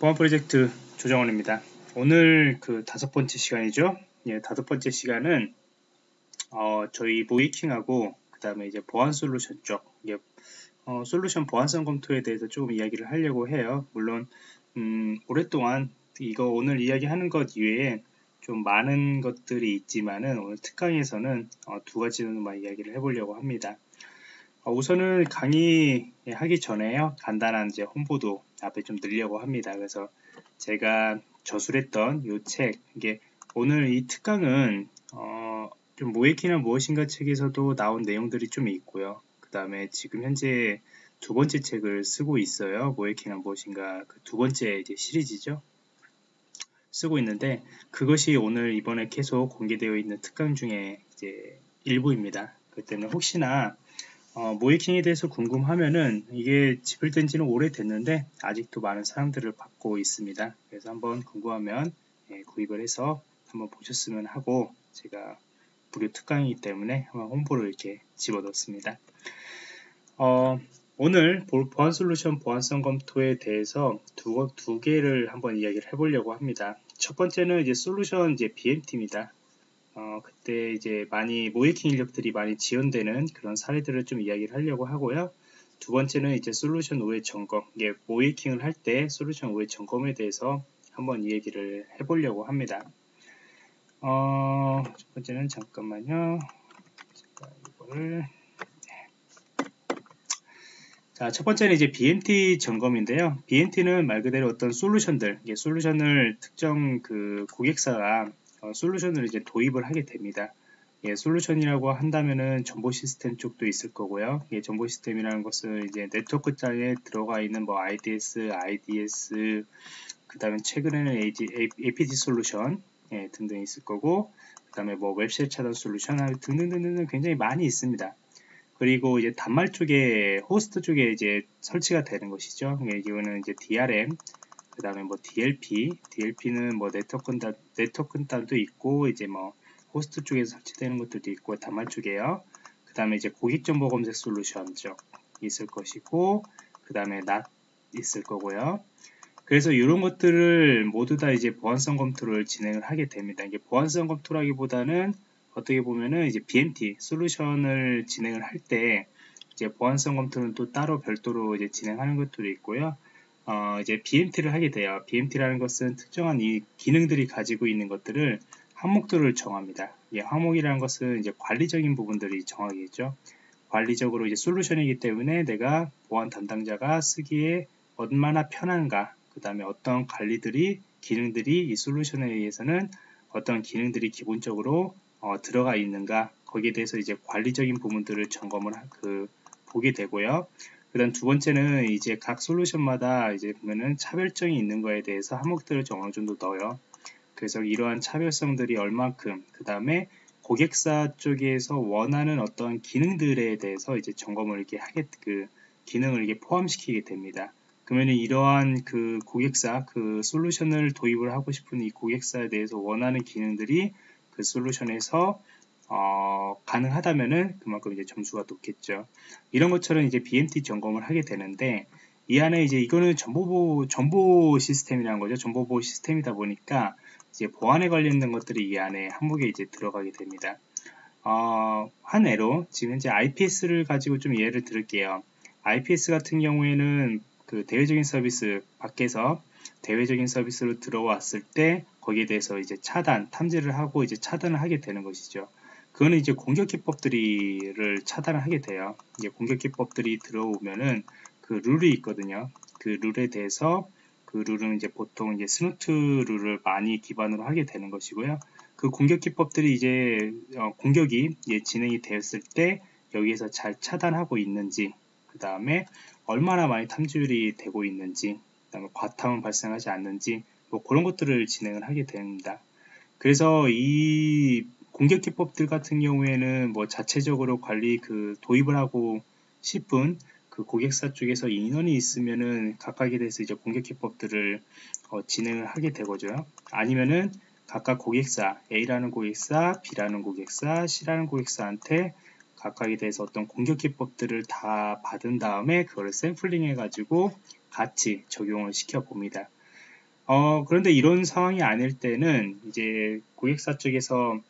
보안 프로젝트 조정원입니다. 오늘 그 다섯 번째 시간이죠. 예, 다섯 번째 시간은 어, 저희 모이킹하고 그 다음에 이제 보안 솔루션 쪽, 예, 어, 솔루션 보안성 검토에 대해서 조금 이야기를 하려고 해요. 물론 음, 오랫동안 이거 오늘 이야기하는 것 이외에 좀 많은 것들이 있지만은 오늘 특강에서는 어, 두 가지로만 이야기를 해보려고 합니다. 어, 우선은 강의 하기 전에요. 간단한 이제 홍보도 앞에 좀 늘려고 합니다. 그래서 제가 저술했던 이 책, 이게 오늘 이 특강은 어, 좀 모에키나 무엇인가 책에서도 나온 내용들이 좀 있고요. 그 다음에 지금 현재 두 번째 책을 쓰고 있어요. 모에키나 무엇인가 그 두 번째 이제 시리즈죠. 쓰고 있는데 그것이 오늘 이번에 계속 공개되어 있는 특강 중에 이제 일부입니다. 그 때문에 혹시나 어, 모이킹에 대해서 궁금하면은 이게 집필된 지는 오래됐는데 아직도 많은 사람들을 받고 있습니다. 그래서 한번 궁금하면 예, 구입을 해서 한번 보셨으면 하고 제가 무료 특강이기 때문에 한번 홍보를 이렇게 집어넣습니다. 어, 오늘 보안 솔루션 보안성 검토에 대해서 두, 두 개를 한번 이야기를 해보려고 합니다. 첫 번째는 이제 솔루션 이제 BMT입니다. 어, 그때 이제 많이 모이킹 인력들이 많이 지원되는 그런 사례들을 좀 이야기를 하려고 하고요. 두 번째는 이제 솔루션 오해 점검, 이게 모이킹을 할 때 솔루션 오해 점검에 대해서 한번 이야기를 해보려고 합니다. 어, 첫 번째는 잠깐만요. 제가 이거를 네. 자, 첫 번째는 이제 BMT 점검인데요. BMT는 말 그대로 어떤 솔루션들, 솔루션을 특정 그 고객사가 어, 솔루션을 이제 도입을 하게 됩니다. 예, 솔루션이라고 한다면은 정보 시스템 쪽도 있을 거고요. 예, 정보 시스템이라는 것은 이제 네트워크 장에 들어가 있는 뭐 IDS, IDS, 그 다음에 최근에는 AG, APT 솔루션 예, 등등 있을 거고, 그 다음에 뭐 web shell 차단 솔루션 등등등등 굉장히 많이 있습니다. 그리고 이제 단말 쪽에 호스트 쪽에 이제 설치가 되는 것이죠. 예, 이거는 이제 DRM, 그 다음에 뭐 DLP, DLP는 뭐 네트워크 단, 네트워크 단도 있고 이제 뭐 호스트 쪽에서 설치되는 것들도 있고 단말 쪽에요. 그 다음에 이제 고객 정보 검색 솔루션 쪽 있을 것이고 그 다음에 NAT 있을 거고요. 그래서 이런 것들을 모두 다 이제 보안성 검토를 진행을 하게 됩니다. 이게 보안성 검토라기보다는 어떻게 보면은 이제 BMT 솔루션을 진행을 할 때 이제 보안성 검토는 또 따로 별도로 이제 진행하는 것들이 있고요. 어, 이제 BMT를 하게 돼요. BMT라는 것은 특정한 이 기능들이 가지고 있는 것들을 항목들을 정합니다. 예, 항목이라는 것은 이제 관리적인 부분들이 정하겠죠. 관리적으로 이제 솔루션이기 때문에 내가 보안 담당자가 쓰기에 얼마나 편한가, 그 다음에 어떤 관리들이, 기능들이 이 솔루션에 의해서는 어떤 기능들이 기본적으로 어, 들어가 있는가, 거기에 대해서 이제 관리적인 부분들을 점검을 그, 보게 되고요. 그 다음 두 번째는 이제 각 솔루션마다 이제 보면은 차별성이 있는 거에 대해서 항목들을 좀 어느 정도 넣어요. 그래서 이러한 차별성들이 얼만큼, 그 다음에 고객사 쪽에서 원하는 어떤 기능들에 대해서 이제 점검을 이렇게 하게, 그 기능을 이렇게 포함시키게 됩니다. 그러면 이러한 그 고객사, 그 솔루션을 도입을 하고 싶은 이 고객사에 대해서 원하는 기능들이 그 솔루션에서 어, 가능하다면은 그만큼 이제 점수가 높겠죠. 이런 것처럼 이제 BMT 점검을 하게 되는데 이 안에 이제 이거는 정보보 정보 시스템이라는 거죠. 정보보호 시스템이다 보니까 이제 보안에 관련된 것들이 이 안에 항목에 이제 들어가게 됩니다. 어, 한 예로 지금 현재 IPS를 가지고 좀 예를 들을게요. IPS 같은 경우에는 그 대외적인 서비스 밖에서 대외적인 서비스로 들어왔을 때 거기에 대해서 이제 차단, 탐지를 하고 이제 차단을 하게 되는 것이죠. 그거는 이제 공격 기법들이를 차단을 하게 돼요. 이제 공격 기법들이 들어오면은 그 룰이 있거든요. 그 룰에 대해서 그 룰은 이제 보통 이제 Snort 룰을 많이 기반으로 하게 되는 것이고요. 그 공격 기법들이 이제 어, 공격이 이제 진행이 되었을 때 여기에서 잘 차단하고 있는지, 그 다음에 얼마나 많이 탐지율이 되고 있는지, 그 다음에 과탐은 발생하지 않는지, 뭐 그런 것들을 진행을 하게 됩니다. 그래서 이 공격 기법들 같은 경우에는 뭐 자체적으로 관리 그 도입을 하고 싶은 그 고객사 쪽에서 인원이 있으면은 각각에 대해서 이제 공격 기법들을 어, 진행을 하게 되거죠. 아니면은 각각 고객사 A라는 고객사, B라는 고객사, C라는 고객사한테 각각에 대해서 어떤 공격 기법들을 다 받은 다음에 그거를 샘플링 해가지고 같이 적용을 시켜 봅니다. 어, 그런데 이런 상황이 아닐 때는 이제 고객사 쪽에서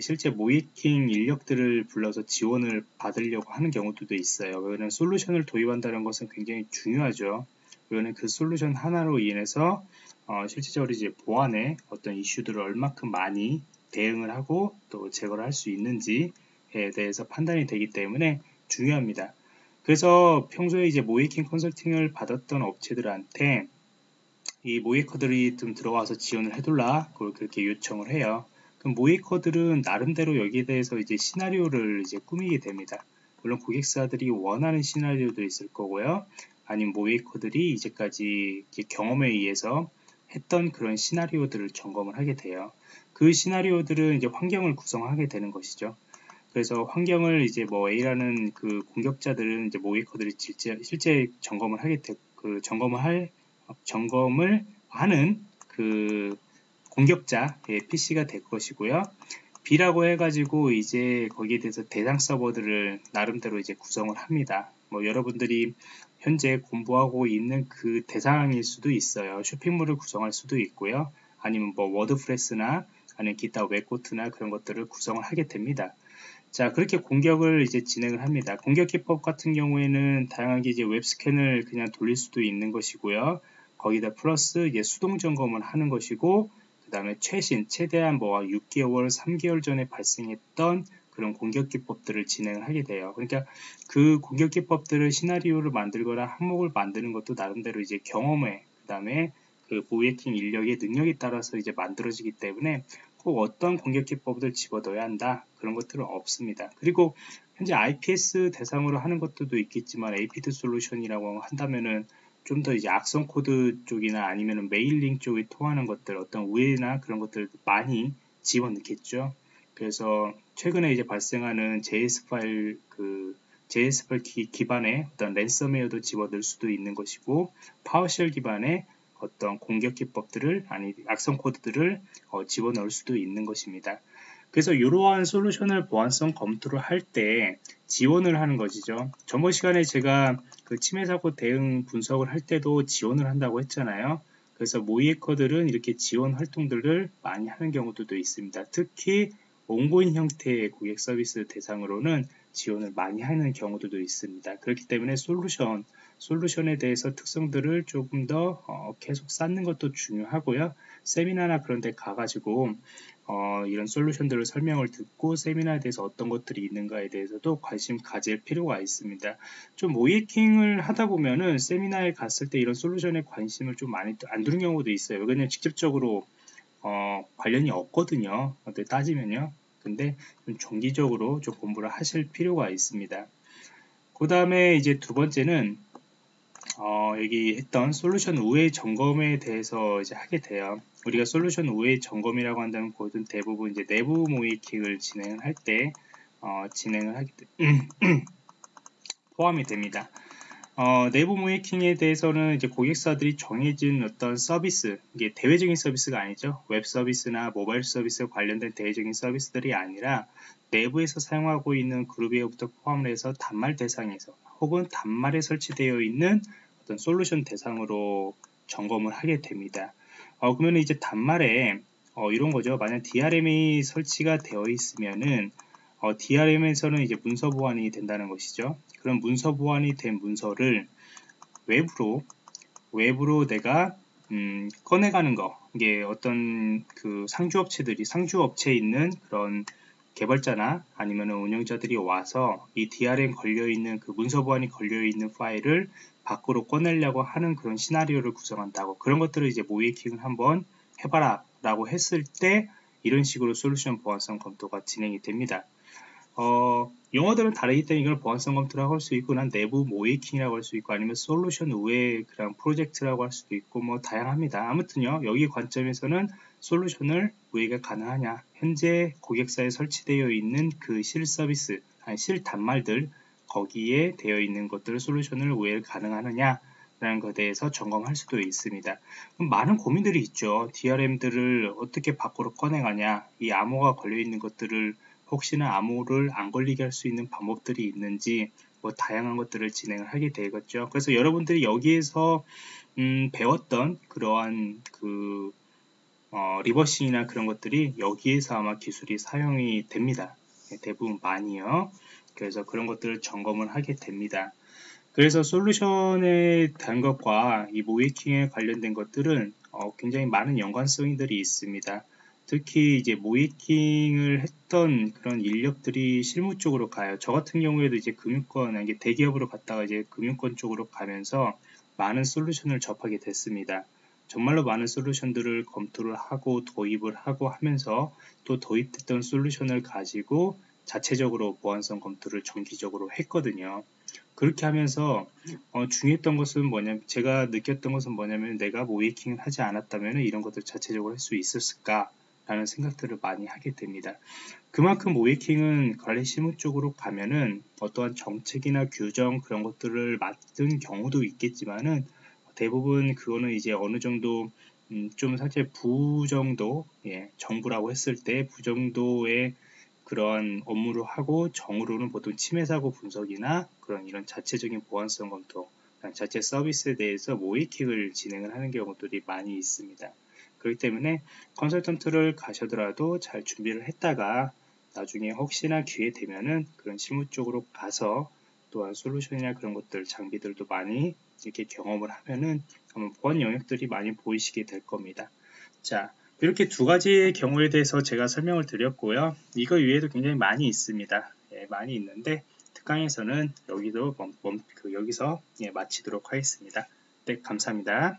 실제 모이킹 인력들을 불러서 지원을 받으려고 하는 경우도 있어요. 왜냐하면 솔루션을 도입한다는 것은 굉장히 중요하죠. 이거는 그 솔루션 하나로 인해서 어, 실질적으로 이제 보안에 어떤 이슈들을 얼마큼 많이 대응을 하고 또 제거를 할 수 있는지에 대해서 판단이 되기 때문에 중요합니다. 그래서 평소에 이제 모이킹 컨설팅을 받았던 업체들한테 이 모이커들이 좀 들어와서 지원을 해둘라 그렇게 요청을 해요. 그럼 모이커들은 나름대로 여기에 대해서 이제 시나리오를 이제 꾸미게 됩니다. 물론 고객사들이 원하는 시나리오도 있을 거고요. 아니면 모이커들이 이제까지 경험에 의해서 했던 그런 시나리오들을 점검을 하게 돼요. 그 시나리오들은 이제 환경을 구성하게 되는 것이죠. 그래서 환경을 이제 뭐 A라는 그 공격자들은 이제 모이커들이 실제, 실제 점검을 하게 되, 그 점검을 할 점검을 하는 그 공격자의 PC가 될 것이고요. B라고 해가지고 이제 거기에 대해서 대상 서버들을 나름대로 이제 구성을 합니다. 뭐 여러분들이 현재 공부하고 있는 그 대상일 수도 있어요. 쇼핑몰을 구성할 수도 있고요. 아니면 뭐 워드프레스나 아니면 기타 웹코트나 그런 것들을 구성을 하게 됩니다. 자 그렇게 공격을 이제 진행을 합니다. 공격 기법 같은 경우에는 다양하게 이제 웹스캔을 그냥 돌릴 수도 있는 것이고요. 거기다 플러스 이제 수동 점검을 하는 것이고 그 다음에 최신 최대한 뭐 6개월 3개월 전에 발생했던 그런 공격 기법들을 진행을 하게 돼요. 그러니까 그 공격 기법들을 시나리오를 만들거나 항목을 만드는 것도 나름대로 이제 경험에 그 다음에 그 보이해킹 인력의 능력에 따라서 이제 만들어지기 때문에 꼭 어떤 공격 기법을 집어넣어야 한다 그런 것들은 없습니다. 그리고 현재 IPS 대상으로 하는 것들도 있겠지만 APT 솔루션이라고 한다면은 좀 더 이제 악성 코드 쪽이나 아니면 mailing 쪽에 통하는 것들 어떤 우회나 그런 것들 많이 집어넣겠죠. 그래서 최근에 이제 발생하는 JS 파일 그 JS 파일 기, 기반의 어떤 랜섬웨어도 집어넣을 수도 있는 것이고 PowerShell 기반의 어떤 공격 기법들을 아니 악성 코드들을 어, 집어넣을 수도 있는 것입니다. 그래서 이러한 솔루션을 보안성 검토를 할 때 지원을 하는 것이죠. 저번 시간에 제가 그 침해 사고 대응 분석을 할 때도 지원을 한다고 했잖아요. 그래서 모이에커들은 이렇게 지원 활동들을 많이 하는 경우도 있습니다. 특히 온고인 형태의 고객 서비스 대상으로는 지원을 많이 하는 경우도 있습니다. 그렇기 때문에 솔루션, 솔루션에 대해서 특성들을 조금 더 어, 계속 쌓는 것도 중요하고요. 세미나나 그런 데 가가지고 어, 이런 솔루션들을 설명을 듣고 세미나에 대해서 어떤 것들이 있는가에 대해서도 관심 가질 필요가 있습니다. 좀 모이킹을 하다 보면은 세미나에 갔을 때 이런 솔루션에 관심을 좀 많이 안 두는 경우도 있어요. 왜냐면 직접적으로 어, 관련이 없거든요. 어떻게 따지면요. 근데 좀 정기적으로 좀 공부를 하실 필요가 있습니다. 그 다음에 이제 두 번째는 어, 여기 했던 솔루션 우회 점검에 대해서 이제 하게 돼요. 우리가 솔루션 우회 점검이라고 한다면 거든 대부분 이제 내부 모의해킹을 진행을 할 때 어, 진행을 하게 돼, 포함이 됩니다. 어, 내부 모의해킹에 대해서는 이제 고객사들이 정해진 어떤 서비스, 이게 대외적인 서비스가 아니죠. 웹 서비스나 모바일 서비스 관련된 대외적인 서비스들이 아니라 내부에서 사용하고 있는 그룹웨어부터 포함을 해서 단말 대상에서 혹은 단말에 설치되어 있는 어떤 솔루션 대상으로 점검을 하게 됩니다. 어, 그러면 이제 단말에 어, 이런 거죠. 만약 DRM이 설치가 되어 있으면은 어, DRM에서는 이제 문서 보안이 된다는 것이죠. 그런 문서 보안이 된 문서를 외부로 외부로 내가 음, 꺼내가는 거 이게 어떤 그 상주업체들이 상주업체에 있는 그런 개발자나 아니면 운영자들이 와서 이 DRM 걸려있는 그 문서 보안이 걸려있는 파일을 밖으로 꺼내려고 하는 그런 시나리오를 구성한다고 그런 것들을 이제 모이킹을 한번 해봐라 라고 했을 때 이런 식으로 솔루션 보안성 검토가 진행이 됩니다. 어, 용어들은 다르기 때문에 이걸 보안성 검토라고 할 수 있고 난 내부 모이킹이라고 할 수 있고 아니면 솔루션 외 그런 프로젝트라고 할 수도 있고 뭐 다양합니다. 아무튼요 여기 관점에서는 솔루션을 우회가 가능하냐 현재 고객사에 설치되어 있는 그 실 서비스 아니 실 단말들 거기에 되어 있는 것들을 솔루션을 우회 가능하느냐 라는 것에 대해서 점검할 수도 있습니다. 많은 고민들이 있죠. DRM들을 어떻게 밖으로 꺼내가냐 이 암호가 걸려있는 것들을 혹시나 암호를 안 걸리게 할 수 있는 방법들이 있는지 뭐 다양한 것들을 진행을 하게 되겠죠. 그래서 여러분들이 여기에서 음, 배웠던 그러한 그 어, 리버싱이나 그런 것들이 여기에서 아마 기술이 사용이 됩니다. 네, 대부분 많이요. 그래서 그런 것들을 점검을 하게 됩니다. 그래서 솔루션에 대한 것과 이 모이킹에 관련된 것들은 어, 굉장히 많은 연관성들이 있습니다. 특히 이제 모이킹을 했던 그런 인력들이 실무 쪽으로 가요. 저 같은 경우에도 이제 금융권, 이게 대기업으로 갔다가 이제 금융권 쪽으로 가면서 많은 솔루션을 접하게 됐습니다. 정말로 많은 솔루션들을 검토를 하고 도입을 하고 하면서 또 도입됐던 솔루션을 가지고 자체적으로 보안성 검토를 정기적으로 했거든요. 그렇게 하면서 어, 중요했던 것은 뭐냐면 제가 느꼈던 것은 뭐냐면 내가 모이킹을 하지 않았다면 이런 것들 자체적으로 할 수 있었을까 라는 생각들을 많이 하게 됩니다. 그만큼 모이킹은 관리 실무 쪽으로 가면은 어떠한 정책이나 규정 그런 것들을 맡은 경우도 있겠지만은 대부분 그거는 이제 어느 정도 음, 좀 사실 부정도 예, 정부라고 했을 때 부정도의 그런 업무를 하고 정으로는 보통 침해 사고 분석이나 그런 이런 자체적인 보안성 검토 자체 서비스에 대해서 모이킹을 진행을 하는 경우들이 많이 있습니다. 그렇기 때문에 컨설턴트를 가셔더라도 잘 준비를 했다가 나중에 혹시나 기회 되면은 그런 실무 쪽으로 가서 또한 솔루션이나 그런 것들 장비들도 많이 이렇게 경험을 하면은 아마 보안 영역들이 많이 보이시게 될 겁니다. 자 이렇게 두 가지의 경우에 대해서 제가 설명을 드렸고요. 이거 외에도 굉장히 많이 있습니다. 예, 많이 있는데 특강에서는 여기도 멈, 멈, 그 여기서 예, 마치도록 하겠습니다. 네, 감사합니다.